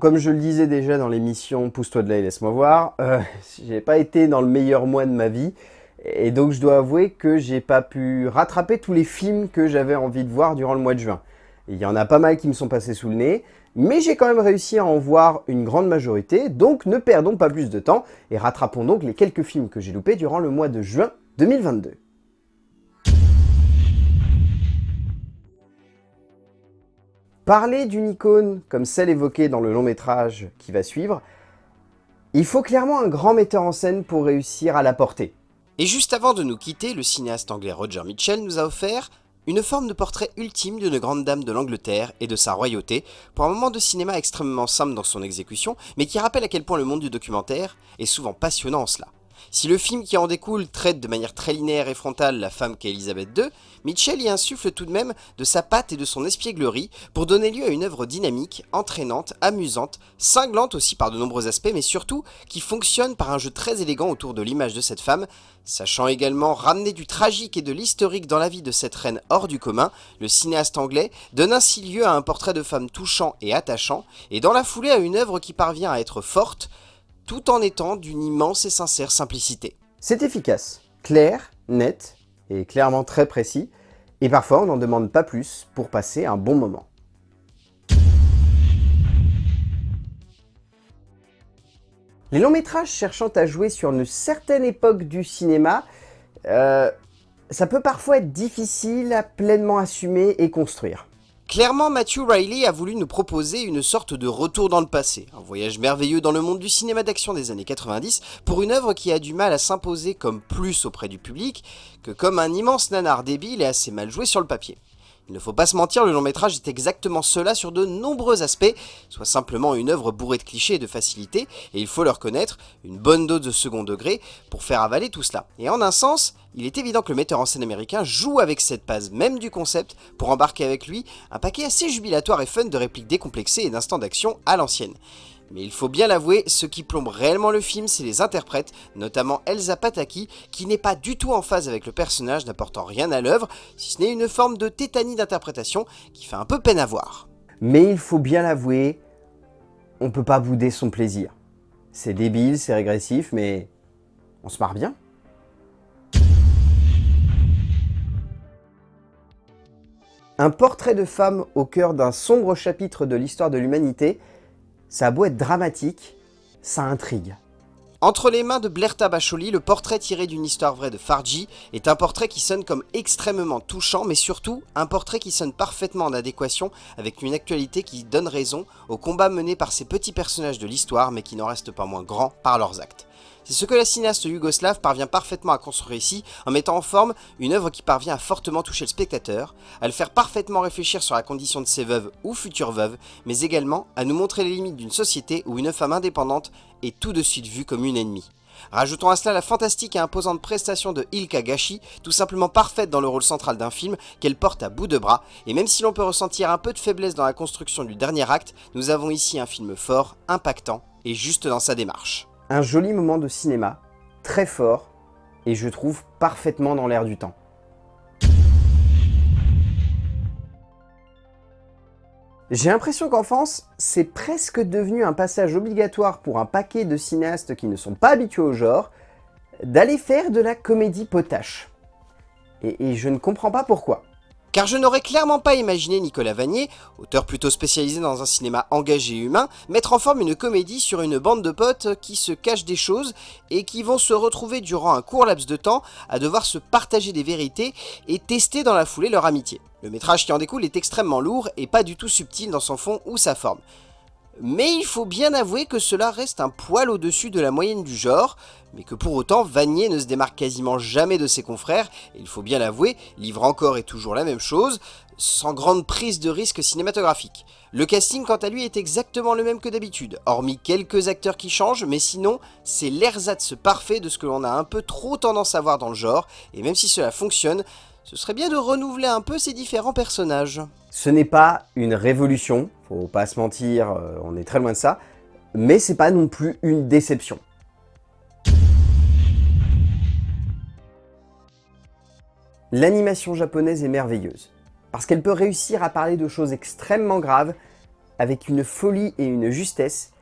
Comme je le disais déjà dans l'émission Pousse-toi de là et laisse-moi voir, euh, j'ai pas été dans le meilleur mois de ma vie, et donc je dois avouer que j'ai pas pu rattraper tous les films que j'avais envie de voir durant le mois de juin. Il y en a pas mal qui me sont passés sous le nez, mais j'ai quand même réussi à en voir une grande majorité, donc ne perdons pas plus de temps et rattrapons donc les quelques films que j'ai loupés durant le mois de juin 2022. Parler d'une icône comme celle évoquée dans le long métrage qui va suivre, il faut clairement un grand metteur en scène pour réussir à la porter. Et juste avant de nous quitter, le cinéaste anglais Roger Mitchell nous a offert une forme de portrait ultime d'une grande dame de l'Angleterre et de sa royauté, pour un moment de cinéma extrêmement simple dans son exécution, mais qui rappelle à quel point le monde du documentaire est souvent passionnant en cela. Si le film qui en découle traite de manière très linéaire et frontale la femme qu'est Elisabeth II, Mitchell y insuffle tout de même de sa patte et de son espièglerie pour donner lieu à une œuvre dynamique, entraînante, amusante, cinglante aussi par de nombreux aspects, mais surtout qui fonctionne par un jeu très élégant autour de l'image de cette femme, sachant également ramener du tragique et de l'historique dans la vie de cette reine hors du commun, le cinéaste anglais donne ainsi lieu à un portrait de femme touchant et attachant, et dans la foulée à une œuvre qui parvient à être forte, tout en étant d'une immense et sincère simplicité. C'est efficace, clair, net et clairement très précis, et parfois on n'en demande pas plus pour passer un bon moment. Les longs métrages cherchant à jouer sur une certaine époque du cinéma, euh, ça peut parfois être difficile à pleinement assumer et construire. Clairement, Matthew Riley a voulu nous proposer une sorte de retour dans le passé, un voyage merveilleux dans le monde du cinéma d'action des années 90 pour une œuvre qui a du mal à s'imposer comme plus auprès du public que comme un immense nanar débile et assez mal joué sur le papier. Il ne faut pas se mentir, le long métrage est exactement cela sur de nombreux aspects, soit simplement une œuvre bourrée de clichés et de facilité, et il faut le reconnaître, une bonne dose de second degré pour faire avaler tout cela. Et en un sens, il est évident que le metteur en scène américain joue avec cette base même du concept pour embarquer avec lui un paquet assez jubilatoire et fun de répliques décomplexées et d'instants d'action à l'ancienne. Mais il faut bien l'avouer, ce qui plombe réellement le film, c'est les interprètes, notamment Elsa Pataki, qui n'est pas du tout en phase avec le personnage, n'apportant rien à l'œuvre, si ce n'est une forme de tétanie d'interprétation qui fait un peu peine à voir. Mais il faut bien l'avouer, on peut pas bouder son plaisir. C'est débile, c'est régressif, mais on se marre bien. Un portrait de femme au cœur d'un sombre chapitre de l'histoire de l'humanité ça a beau être dramatique, ça intrigue. Entre les mains de Blair Tabacholi, le portrait tiré d'une histoire vraie de Farji est un portrait qui sonne comme extrêmement touchant, mais surtout un portrait qui sonne parfaitement en adéquation avec une actualité qui donne raison aux combats menés par ces petits personnages de l'histoire, mais qui n'en restent pas moins grands par leurs actes. C'est ce que la cinéaste yougoslave parvient parfaitement à construire ici, en mettant en forme une œuvre qui parvient à fortement toucher le spectateur, à le faire parfaitement réfléchir sur la condition de ses veuves ou futures veuves, mais également à nous montrer les limites d'une société où une femme indépendante est tout de suite vue comme une ennemie. Rajoutons à cela la fantastique et imposante prestation de Ilka Gashi, tout simplement parfaite dans le rôle central d'un film qu'elle porte à bout de bras, et même si l'on peut ressentir un peu de faiblesse dans la construction du dernier acte, nous avons ici un film fort, impactant et juste dans sa démarche un joli moment de cinéma, très fort, et je trouve parfaitement dans l'air du temps. J'ai l'impression qu'en France, c'est presque devenu un passage obligatoire pour un paquet de cinéastes qui ne sont pas habitués au genre, d'aller faire de la comédie potache. Et, je ne comprends pas pourquoi. Car je n'aurais clairement pas imaginé Nicolas Vanier, auteur plutôt spécialisé dans un cinéma engagé et humain, mettre en forme une comédie sur une bande de potes qui se cachent des choses et qui vont se retrouver durant un court laps de temps à devoir se partager des vérités et tester dans la foulée leur amitié. Le métrage qui en découle est extrêmement lourd et pas du tout subtil dans son fond ou sa forme. Mais il faut bien avouer que cela reste un poil au-dessus de la moyenne du genre, mais que pour autant Vanier ne se démarque quasiment jamais de ses confrères, et il faut bien l'avouer, livre encore et toujours la même chose, sans grande prise de risque cinématographique. Le casting quant à lui est exactement le même que d'habitude, hormis quelques acteurs qui changent, mais sinon c'est l'ersatz parfait de ce que l'on a un peu trop tendance à voir dans le genre, et même si cela fonctionne, ce serait bien de renouveler un peu ces différents personnages. Ce n'est pas une révolution, faut pas se mentir, euh, on est très loin de ça, mais c'est pas non plus une déception. L'animation japonaise est merveilleuse, parce qu'elle peut réussir à parler de choses extrêmement graves, avec une folie et une justesse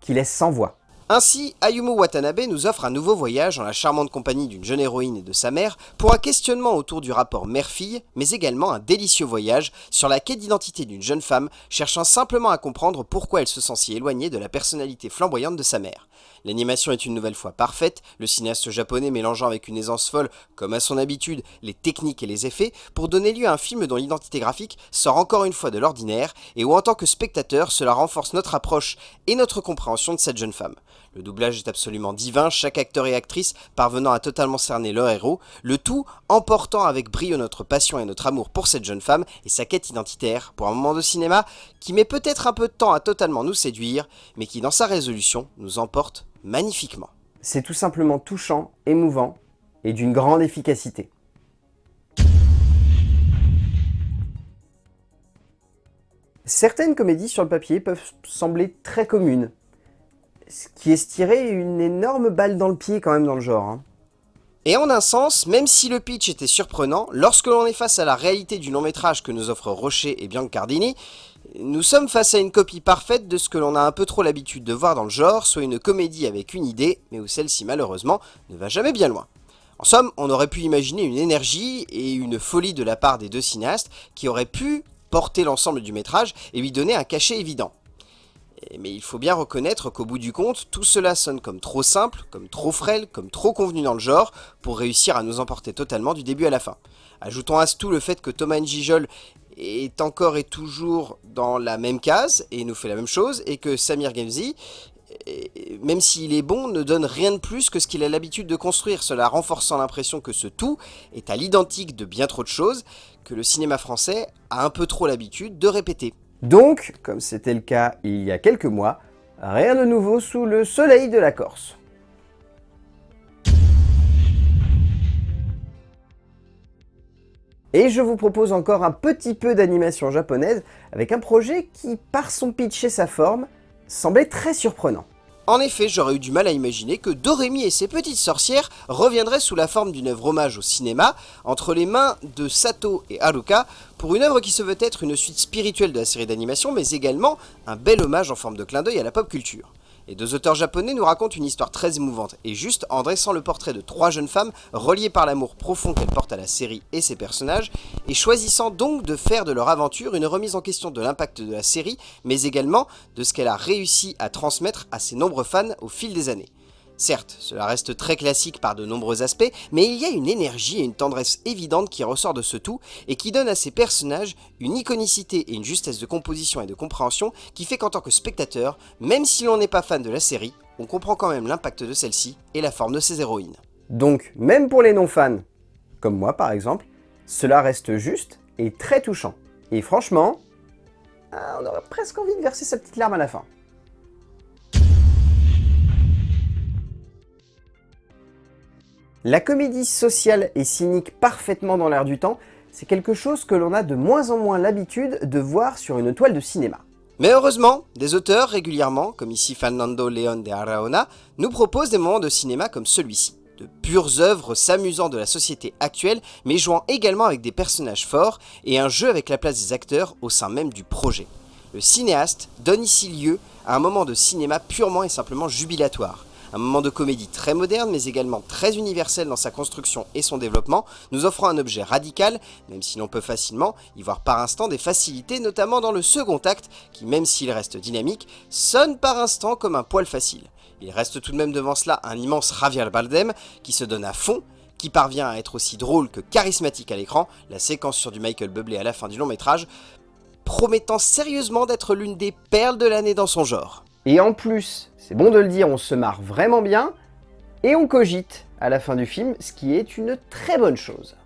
qui laissent sans voix. Ainsi, Ayumu Watanabe nous offre un nouveau voyage en la charmante compagnie d'une jeune héroïne et de sa mère pour un questionnement autour du rapport mère-fille, mais également un délicieux voyage sur la quête d'identité d'une jeune femme cherchant simplement à comprendre pourquoi elle se sent si éloignée de la personnalité flamboyante de sa mère. L'animation est une nouvelle fois parfaite, le cinéaste japonais mélangeant avec une aisance folle, comme à son habitude, les techniques et les effets, pour donner lieu à un film dont l'identité graphique sort encore une fois de l'ordinaire, et où en tant que spectateur, cela renforce notre approche et notre compréhension de cette jeune femme. Le doublage est absolument divin, chaque acteur et actrice parvenant à totalement cerner leur héros, le tout emportant avec brio notre passion et notre amour pour cette jeune femme et sa quête identitaire pour un moment de cinéma qui met peut-être un peu de temps à totalement nous séduire, mais qui dans sa résolution nous emporte magnifiquement. C'est tout simplement touchant, émouvant et d'une grande efficacité. Certaines comédies sur le papier peuvent sembler très communes, ce qui est tirer une énorme balle dans le pied quand même dans le genre. Hein. Et en un sens, même si le pitch était surprenant, lorsque l'on est face à la réalité du long métrage que nous offrent Rocher et Biancardini, nous sommes face à une copie parfaite de ce que l'on a un peu trop l'habitude de voir dans le genre, soit une comédie avec une idée, mais où celle-ci malheureusement ne va jamais bien loin. En somme, on aurait pu imaginer une énergie et une folie de la part des deux cinéastes qui auraient pu porter l'ensemble du métrage et lui donner un cachet évident. Mais il faut bien reconnaître qu'au bout du compte, tout cela sonne comme trop simple, comme trop frêle, comme trop convenu dans le genre, pour réussir à nous emporter totalement du début à la fin. Ajoutons à ce tout le fait que Thomas Njijol est encore et toujours dans la même case, et nous fait la même chose, et que Samir Gemzi, même s'il est bon, ne donne rien de plus que ce qu'il a l'habitude de construire, cela renforçant l'impression que ce tout est à l'identique de bien trop de choses, que le cinéma français a un peu trop l'habitude de répéter. Donc, comme c'était le cas il y a quelques mois, rien de nouveau sous le soleil de la Corse. Et je vous propose encore un petit peu d'animation japonaise avec un projet qui, par son pitch et sa forme, semblait très surprenant. En effet, j'aurais eu du mal à imaginer que Doremi et ses petites sorcières reviendraient sous la forme d'une œuvre hommage au cinéma, entre les mains de Sato et Haruka, pour une œuvre qui se veut être une suite spirituelle de la série d'animation, mais également un bel hommage en forme de clin d'œil à la pop culture. Les deux auteurs japonais nous racontent une histoire très émouvante et juste en dressant le portrait de trois jeunes femmes reliées par l'amour profond qu'elles portent à la série et ses personnages, et choisissant donc de faire de leur aventure une remise en question de l'impact de la série, mais également de ce qu'elle a réussi à transmettre à ses nombreux fans au fil des années. Certes, cela reste très classique par de nombreux aspects, mais il y a une énergie et une tendresse évidente qui ressort de ce tout, et qui donne à ces personnages une iconicité et une justesse de composition et de compréhension qui fait qu'en tant que spectateur, même si l'on n'est pas fan de la série, on comprend quand même l'impact de celle-ci et la forme de ses héroïnes. Donc, même pour les non-fans, comme moi par exemple, cela reste juste et très touchant. Et franchement, ah, on aurait presque envie de verser sa petite larme à la fin. La comédie sociale et cynique parfaitement dans l'air du temps, c'est quelque chose que l'on a de moins en moins l'habitude de voir sur une toile de cinéma. Mais heureusement, des auteurs régulièrement, comme ici Fernando León de Araona, nous proposent des moments de cinéma comme celui-ci. De pures œuvres s'amusant de la société actuelle, mais jouant également avec des personnages forts et un jeu avec la place des acteurs au sein même du projet. Le cinéaste donne ici lieu à un moment de cinéma purement et simplement jubilatoire. Un moment de comédie très moderne, mais également très universel dans sa construction et son développement, nous offrant un objet radical, même si l'on peut facilement y voir par instant des facilités, notamment dans le second acte, qui même s'il reste dynamique, sonne par instant comme un poil facile. Il reste tout de même devant cela un immense Javier Bardem, qui se donne à fond, qui parvient à être aussi drôle que charismatique à l'écran, la séquence sur du Michael Bublé à la fin du long métrage, promettant sérieusement d'être l'une des perles de l'année dans son genre. Et en plus, c'est bon de le dire, on se marre vraiment bien, et on cogite à la fin du film, ce qui est une très bonne chose.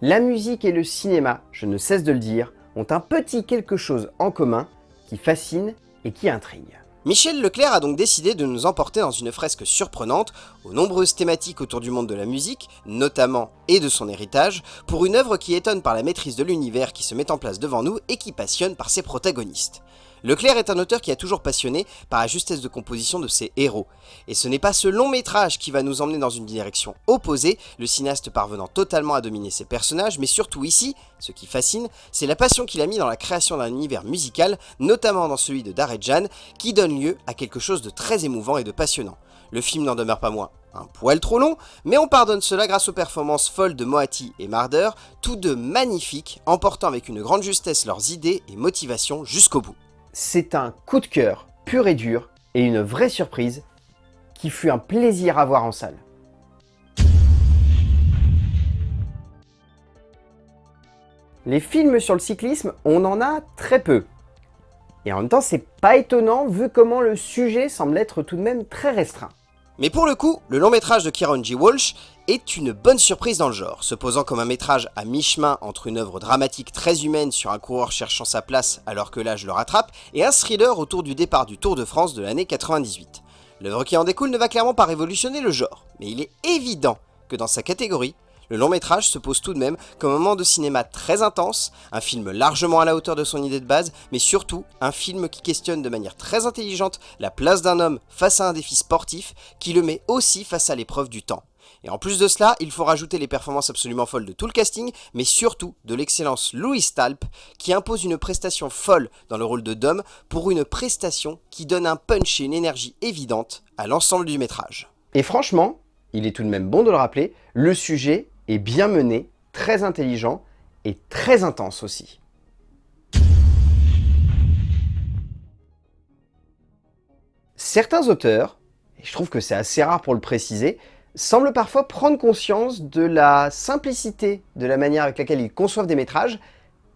La musique et le cinéma, je ne cesse de le dire, ont un petit quelque chose en commun qui fascine et qui intrigue. Michel Leclerc a donc décidé de nous emporter dans une fresque surprenante, aux nombreuses thématiques autour du monde de la musique, notamment et de son héritage, pour une œuvre qui étonne par la maîtrise de l'univers qui se met en place devant nous et qui passionne par ses protagonistes. Leclerc est un auteur qui a toujours passionné par la justesse de composition de ses héros. Et ce n'est pas ce long métrage qui va nous emmener dans une direction opposée, le cinéaste parvenant totalement à dominer ses personnages, mais surtout ici, ce qui fascine, c'est la passion qu'il a mis dans la création d'un univers musical, notamment dans celui de Jan, qui donne lieu à quelque chose de très émouvant et de passionnant. Le film n'en demeure pas moins un poil trop long, mais on pardonne cela grâce aux performances folles de Moati et Marder, tous deux magnifiques, emportant avec une grande justesse leurs idées et motivations jusqu'au bout. C'est un coup de cœur pur et dur, et une vraie surprise, qui fut un plaisir à voir en salle. Les films sur le cyclisme, on en a très peu. Et en même temps, c'est pas étonnant vu comment le sujet semble être tout de même très restreint. Mais pour le coup, le long métrage de Kieron G. Walsh est une bonne surprise dans le genre, se posant comme un métrage à mi-chemin entre une œuvre dramatique très humaine sur un coureur cherchant sa place alors que l'âge le rattrape, et un thriller autour du départ du Tour de France de l'année 98. L'œuvre qui en découle ne va clairement pas révolutionner le genre, mais il est évident que dans sa catégorie, le long métrage se pose tout de même comme un moment de cinéma très intense, un film largement à la hauteur de son idée de base, mais surtout un film qui questionne de manière très intelligente la place d'un homme face à un défi sportif, qui le met aussi face à l'épreuve du temps. Et en plus de cela, il faut rajouter les performances absolument folles de tout le casting, mais surtout de l'excellence Louis Talp, qui impose une prestation folle dans le rôle de Dom pour une prestation qui donne un punch et une énergie évidente à l'ensemble du métrage. Et franchement, il est tout de même bon de le rappeler, le sujet est bien mené, très intelligent et très intense aussi. Certains auteurs, et je trouve que c'est assez rare pour le préciser, semblent parfois prendre conscience de la simplicité de la manière avec laquelle ils conçoivent des métrages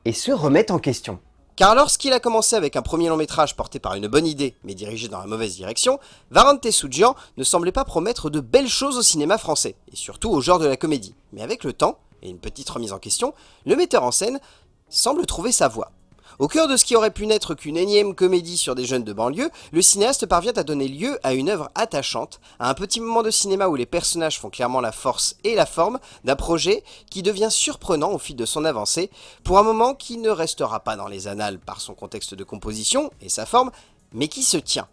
et se remettent en question. Car lorsqu'il a commencé avec un premier long métrage porté par une bonne idée, mais dirigé dans la mauvaise direction, Varante Soujian ne semblait pas promettre de belles choses au cinéma français, et surtout au genre de la comédie. Mais avec le temps, et une petite remise en question, le metteur en scène semble trouver sa voie. Au cœur de ce qui aurait pu n'être qu'une énième comédie sur des jeunes de banlieue, le cinéaste parvient à donner lieu à une œuvre attachante, à un petit moment de cinéma où les personnages font clairement la force et la forme d'un projet qui devient surprenant au fil de son avancée, pour un moment qui ne restera pas dans les annales par son contexte de composition et sa forme, mais qui se tient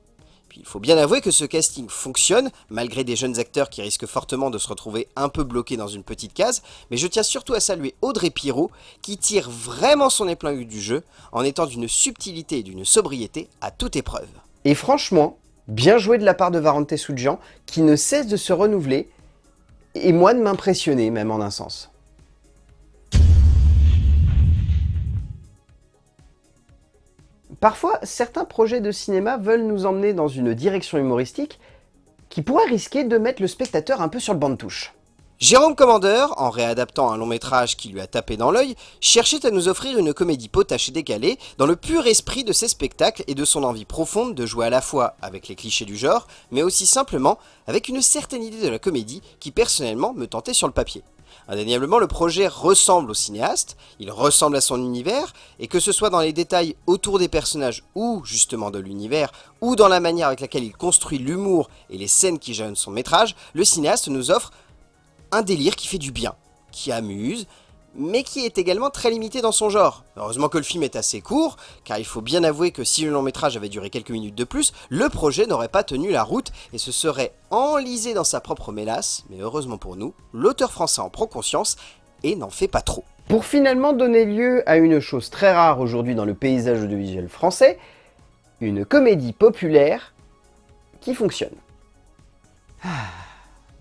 il faut bien avouer que ce casting fonctionne, malgré des jeunes acteurs qui risquent fortement de se retrouver un peu bloqués dans une petite case, mais je tiens surtout à saluer Audrey Pirot, qui tire vraiment son épingle du jeu, en étant d'une subtilité et d'une sobriété à toute épreuve. Et franchement, bien joué de la part de Varante Soudjian, qui ne cesse de se renouveler, et moi de m'impressionner même en un sens. Parfois, certains projets de cinéma veulent nous emmener dans une direction humoristique qui pourrait risquer de mettre le spectateur un peu sur le banc de touche. Jérôme Commandeur, en réadaptant un long métrage qui lui a tapé dans l'œil, cherchait à nous offrir une comédie potache et décalée dans le pur esprit de ses spectacles et de son envie profonde de jouer à la fois avec les clichés du genre, mais aussi simplement avec une certaine idée de la comédie qui personnellement me tentait sur le papier. Indéniablement, le projet ressemble au cinéaste, il ressemble à son univers, et que ce soit dans les détails autour des personnages ou justement de l'univers, ou dans la manière avec laquelle il construit l'humour et les scènes qui jalonnent son métrage, le cinéaste nous offre un délire qui fait du bien, qui amuse, mais qui est également très limité dans son genre. Heureusement que le film est assez court, car il faut bien avouer que si le long métrage avait duré quelques minutes de plus, le projet n'aurait pas tenu la route et se serait enlisé dans sa propre mélasse, mais heureusement pour nous, l'auteur français en prend conscience et n'en fait pas trop. Pour finalement donner lieu à une chose très rare aujourd'hui dans le paysage audiovisuel français, une comédie populaire qui fonctionne. Ah.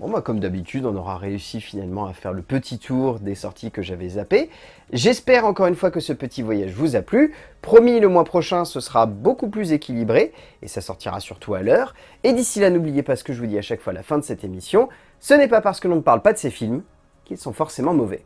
Bon bah comme d'habitude, on aura réussi finalement à faire le petit tour des sorties que j'avais zappées. J'espère encore une fois que ce petit voyage vous a plu. Promis, le mois prochain, ce sera beaucoup plus équilibré, et ça sortira surtout à l'heure. Et d'ici là, n'oubliez pas ce que je vous dis à chaque fois à la fin de cette émission, ce n'est pas parce que l'on ne parle pas de ces films qu'ils sont forcément mauvais.